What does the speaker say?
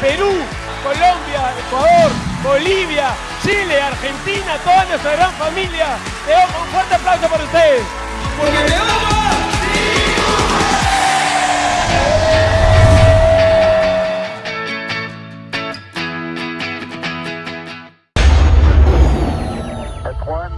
Perú, Colombia, Ecuador, Bolivia, Chile, Argentina, toda nuestra gran familia. Le damos un fuerte aplauso para ustedes. Porque te one.